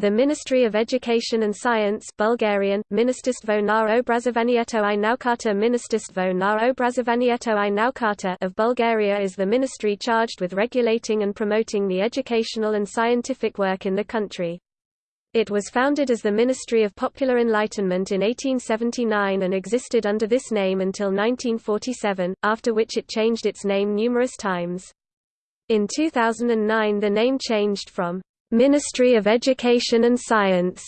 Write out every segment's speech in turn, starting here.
The Ministry of Education and Science Bulgarian, Ministerstvo na obrazovanieto i naukata Ministerstvo na obrazovanieto i naukata of Bulgaria is the ministry charged with regulating and promoting the educational and scientific work in the country. It was founded as the Ministry of Popular Enlightenment in 1879 and existed under this name until 1947, after which it changed its name numerous times. In 2009 the name changed from Ministry of Education and Science.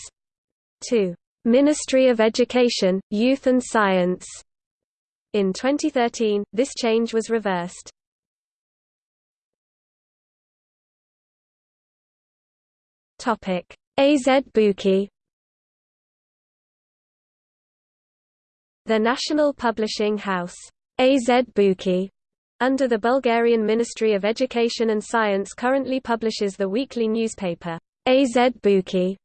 To Ministry of Education, Youth and Science. In 2013, this change was reversed. Topic: AZ Buki. The National Publishing House. AZ Buki under the Bulgarian Ministry of Education and Science currently publishes the weekly newspaper, AZ Buki,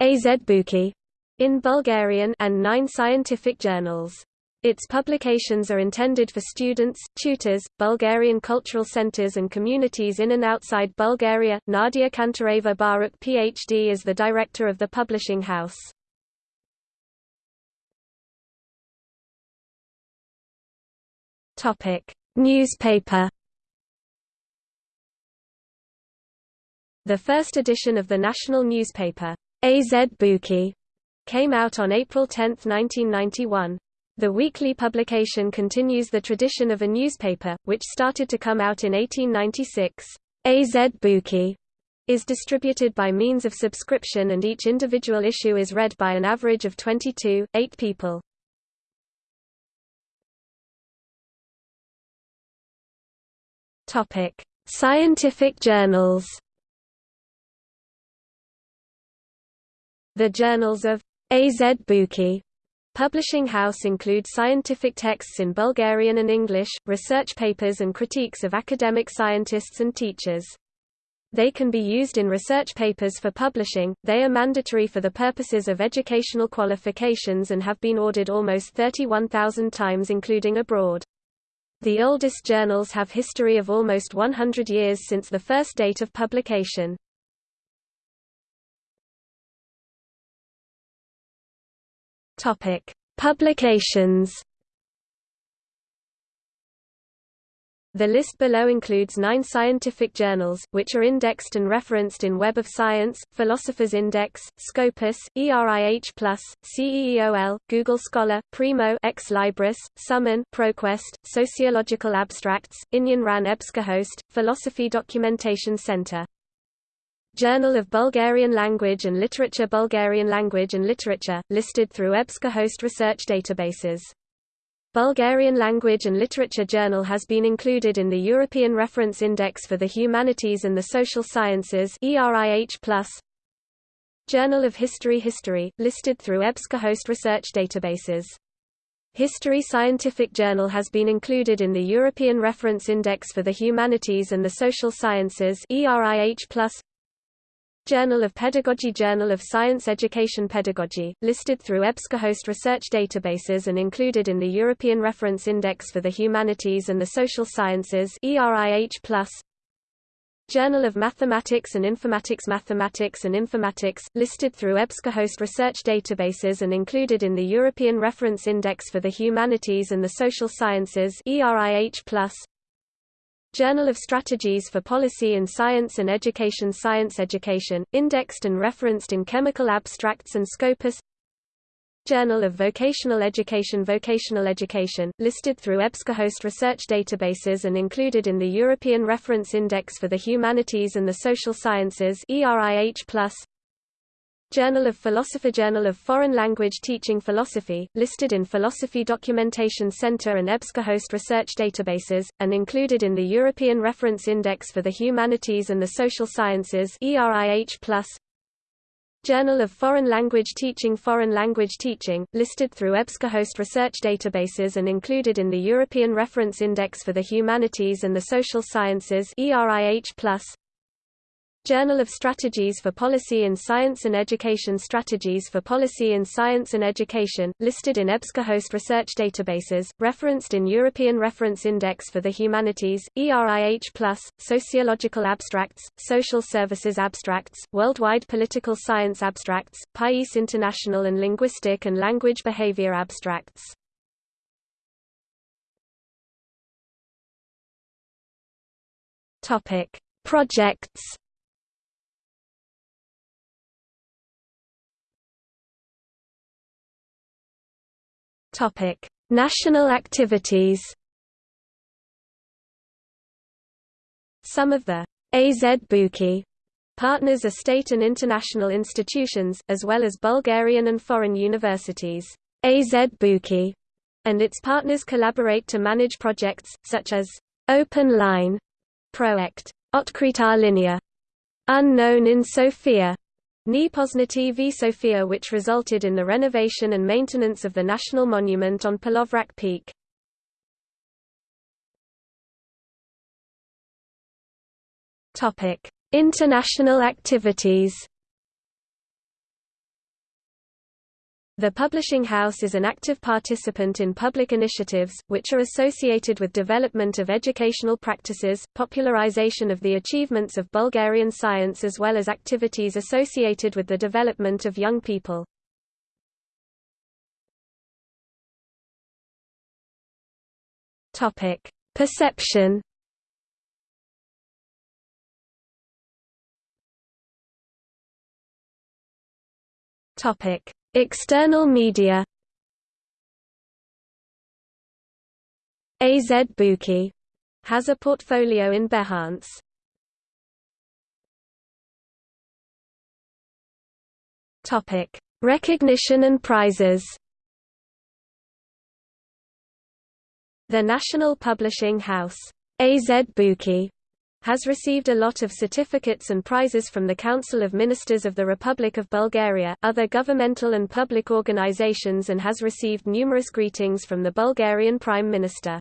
AZ Buki in Bulgarian and nine scientific journals. Its publications are intended for students, tutors, Bulgarian cultural centers and communities in and outside Bulgaria. Nadia Kantareva Baruk PhD is the director of the publishing house. Topic: Newspaper The first edition of the national newspaper, AZ Buki, came out on April 10, 1991. The weekly publication continues the tradition of a newspaper, which started to come out in 1896. AZ Buki is distributed by means of subscription and each individual issue is read by an average of 22, 8 people. Topic: Scientific journals. The journals of AZ Buki Publishing House include scientific texts in Bulgarian and English, research papers and critiques of academic scientists and teachers. They can be used in research papers for publishing, they are mandatory for the purposes of educational qualifications and have been ordered almost 31,000 times including abroad. The oldest journals have history of almost 100 years since the first date of publication. Topic: Publications The list below includes nine scientific journals, which are indexed and referenced in Web of Science, Philosopher's Index, Scopus, ERIH+, CEEOL, Google Scholar, Primo Ex Libris, Summon ProQuest, Sociological Abstracts, Inyan Ran EBSCOhost, Philosophy Documentation Center. Journal of Bulgarian Language and Literature Bulgarian Language and Literature, listed through EBSCOhost research databases. Bulgarian Language and Literature Journal has been included in the European Reference Index for the Humanities and the Social Sciences. Journal of History History, listed through EBSCOhost research databases. History Scientific Journal has been included in the European Reference Index for the Humanities and the Social Sciences ERIH+. Journal of Pedagogy Journal of Science Education Pedagogy, listed through EBSCOhost research databases and included in the European Reference Index for the Humanities and the Social Sciences ERIH+. Journal of Mathematics and Informatics Mathematics and Informatics, listed through EBSCOhost research databases and included in the European Reference Index for the Humanities and the Social Sciences ERIH+. Journal of Strategies for Policy in Science and Education Science Education, indexed and referenced in Chemical Abstracts and Scopus. Journal of Vocational Education Vocational Education, listed through EBSCOhost research databases and included in the European Reference Index for the Humanities and the Social Sciences ERIH+, Journal of Philosophy Journal of Foreign Language Teaching Philosophy, listed in Philosophy Documentation Center and EBSCOhost research databases, and included in the European Reference Index for the Humanities and the Social Sciences ERIH+. Journal of Foreign Language Teaching Foreign Language Teaching, listed through EBSCOhost research databases and included in the European Reference Index for the Humanities and the Social Sciences ERIH+. Journal of Strategies for Policy in Science and Education Strategies for Policy in Science and Education, listed in EBSCOhost research databases, referenced in European Reference Index for the Humanities, ERIH+, Sociological Abstracts, Social Services Abstracts, Worldwide Political Science Abstracts, PAIS International and Linguistic and Language Behavior Abstracts. Projects Topic: National activities. Some of the AZBUKI partners are state and international institutions, as well as Bulgarian and foreign universities. AZBUKI and its partners collaborate to manage projects, such as Open Line, Project Otkrita Linia, Unknown in Sofia, Nepoznati v Sofia which resulted in the renovation and maintenance of the national monument on Polovrak Peak. International activities The publishing house is an active participant in public initiatives, which are associated with development of educational practices, popularization of the achievements of Bulgarian science as well as activities associated with the development of young people. Perception Topic External media AZBUKI has a portfolio in Behance. Topic: Recognition and prizes. The National Publishing House, AZBUKI, has received a lot of certificates and prizes from the Council of Ministers of the Republic of Bulgaria, other governmental and public organizations and has received numerous greetings from the Bulgarian Prime Minister.